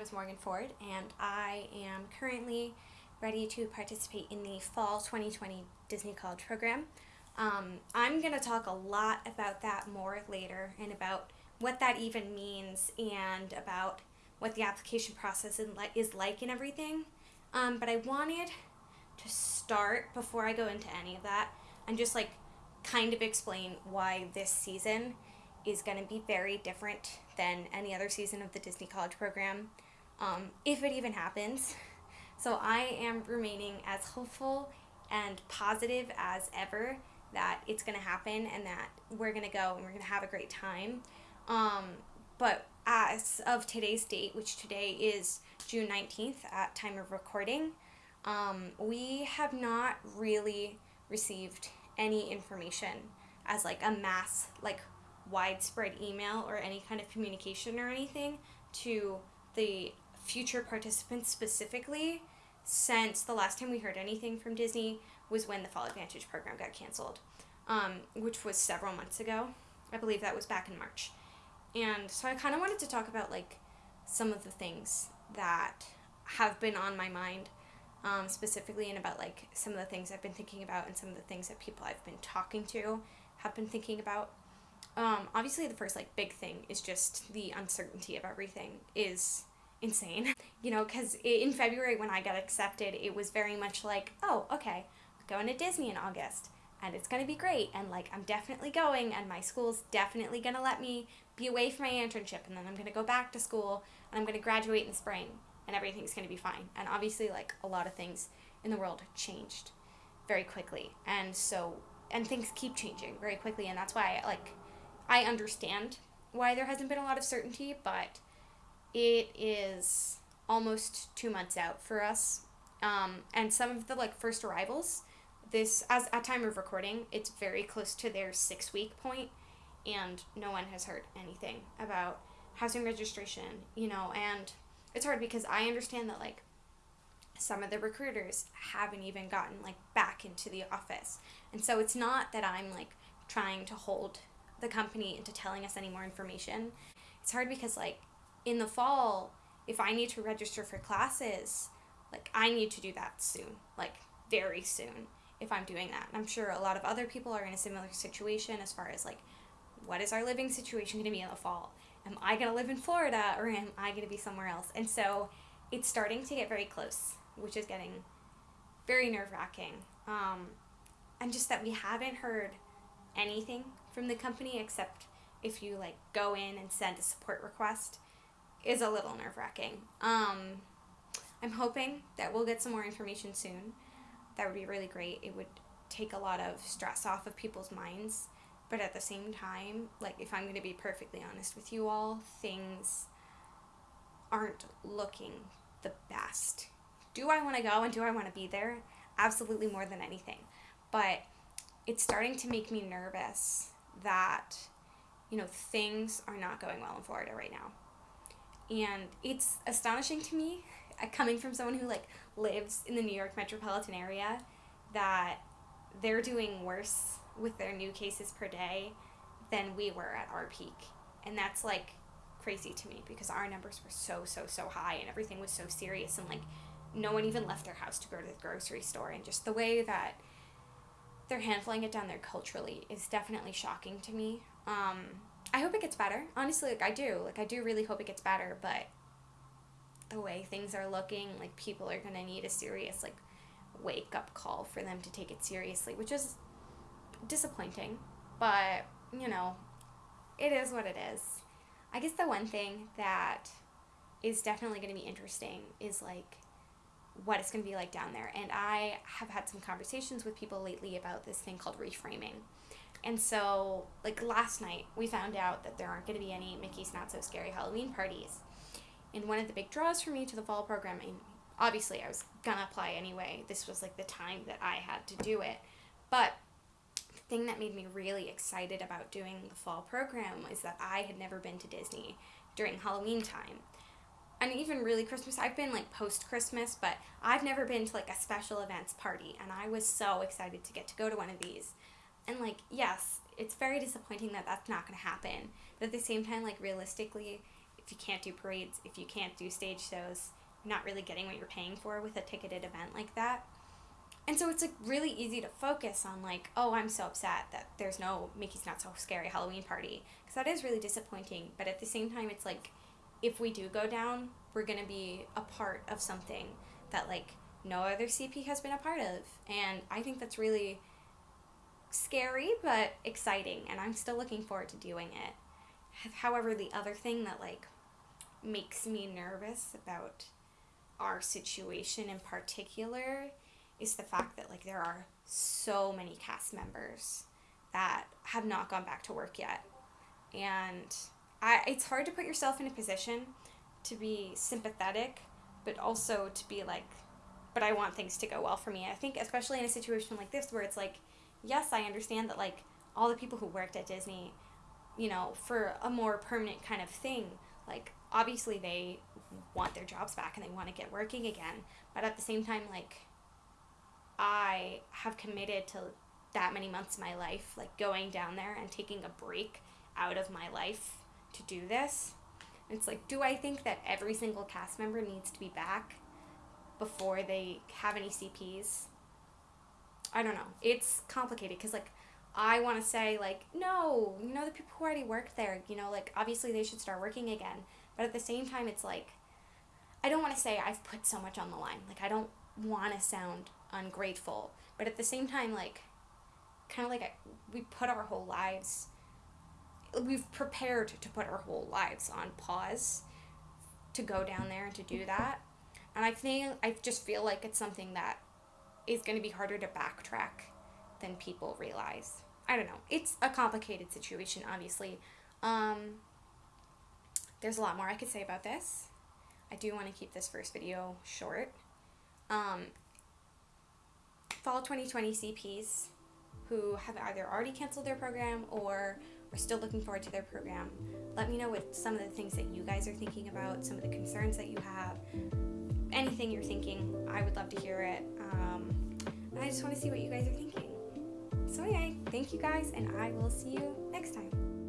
name is Morgan Ford, and I am currently ready to participate in the Fall 2020 Disney College Program. Um, I'm going to talk a lot about that more later and about what that even means and about what the application process is like and everything. Um, but I wanted to start before I go into any of that and just like kind of explain why this season is going to be very different than any other season of the Disney College program, um, if it even happens. So I am remaining as hopeful and positive as ever that it's going to happen and that we're going to go and we're going to have a great time. Um, but as of today's date, which today is June 19th at time of recording, um, we have not really received any information as like a mass like widespread email or any kind of communication or anything to the future participants specifically since the last time we heard anything from Disney was when the Fall Advantage program got canceled, um, which was several months ago. I believe that was back in March. And so I kind of wanted to talk about like some of the things that have been on my mind um, specifically and about like some of the things I've been thinking about and some of the things that people I've been talking to have been thinking about. Um, obviously, the first like big thing is just the uncertainty of everything is insane. You know, because in February when I got accepted, it was very much like, oh, okay, going to Disney in August and it's going to be great and like I'm definitely going and my school's definitely going to let me be away from my internship and then I'm going to go back to school and I'm going to graduate in spring and everything's going to be fine. And obviously like a lot of things in the world changed very quickly. And so and things keep changing very quickly and that's why like I understand why there hasn't been a lot of certainty, but it is almost two months out for us. Um, and some of the like first arrivals, this as at time of recording, it's very close to their six week point, and no one has heard anything about housing registration. You know, and it's hard because I understand that like some of the recruiters haven't even gotten like back into the office, and so it's not that I'm like trying to hold the company into telling us any more information. It's hard because like in the fall, if I need to register for classes, like I need to do that soon, like very soon if I'm doing that. And I'm sure a lot of other people are in a similar situation as far as like what is our living situation going to be in the fall? Am I going to live in Florida or am I going to be somewhere else? And so it's starting to get very close, which is getting very nerve wracking. Um, and just that we haven't heard anything from the company except if you like go in and send a support request is a little nerve wracking. Um, I'm hoping that we'll get some more information soon. That would be really great. It would take a lot of stress off of people's minds. But at the same time, like if I'm going to be perfectly honest with you all, things aren't looking the best. Do I want to go and do I want to be there? Absolutely more than anything. But it's starting to make me nervous that, you know, things are not going well in Florida right now and it's astonishing to me uh, coming from someone who like lives in the New York metropolitan area that they're doing worse with their new cases per day than we were at our peak. And that's like crazy to me because our numbers were so so so high and everything was so serious and like no one even left their house to go to the grocery store. And just the way that they're handling it down there culturally is definitely shocking to me. Um, I hope it gets better. Honestly, like I do. Like I do really hope it gets better, but the way things are looking, like people are going to need a serious like wake up call for them to take it seriously, which is disappointing. But, you know, it is what it is. I guess the one thing that is definitely going to be interesting is like what it's going to be like down there. And I have had some conversations with people lately about this thing called reframing. And so, like last night, we found out that there aren't going to be any Mickey's Not So Scary Halloween parties. And one of the big draws for me to the fall programming, obviously, I was going to apply anyway. This was like the time that I had to do it. But the thing that made me really excited about doing the fall program is that I had never been to Disney during Halloween time. And even really Christmas, I've been like post Christmas, but I've never been to like a special events party. And I was so excited to get to go to one of these and like yes it's very disappointing that that's not going to happen but at the same time like realistically if you can't do parades, if you can't do stage shows, you're not really getting what you're paying for with a ticketed event like that. And so it's like really easy to focus on like, oh, I'm so upset that there's no Mickey's Not So Scary Halloween party because that is really disappointing. But at the same time, it's like if we do go down, we're gonna be a part of something that like no other CP has been a part of, and I think that's really scary but exciting, and I'm still looking forward to doing it. However, the other thing that like makes me nervous about our situation in particular is the fact that like there are so many cast members that have not gone back to work yet. And I it's hard to put yourself in a position to be sympathetic but also to be like but I want things to go well for me. I think especially in a situation like this where it's like yes, I understand that like all the people who worked at Disney, you know, for a more permanent kind of thing, like obviously they want their jobs back and they want to get working again. But at the same time, like I have committed to that many months of my life, like going down there and taking a break out of my life to do this. It's like, do I think that every single cast member needs to be back before they have any CPs? I don't know. It's complicated because, like, I want to say, like, no, you know, the people who already worked there, you know, like, obviously they should start working again. But at the same time, it's like, I don't want to say I've put so much on the line. Like, I don't want to sound ungrateful. But at the same time, like, kind of like I, we put our whole lives, we've prepared to put our whole lives on pause to go down there and to do that. And I think, I just feel like it's something that is going to be harder to backtrack than people realize. I don't know. It's a complicated situation, obviously. Um, there's a lot more I could say about this. I do want to keep this first video short. Um, fall 2020 CPs who have either already canceled their program or are still looking forward to their program. Let me know what some of the things that you guys are thinking about, some of the concerns that you have, anything you're thinking. I would love to hear it. Um, I just want to see what you guys are thinking. So, anyway, thank you guys, and I will see you next time.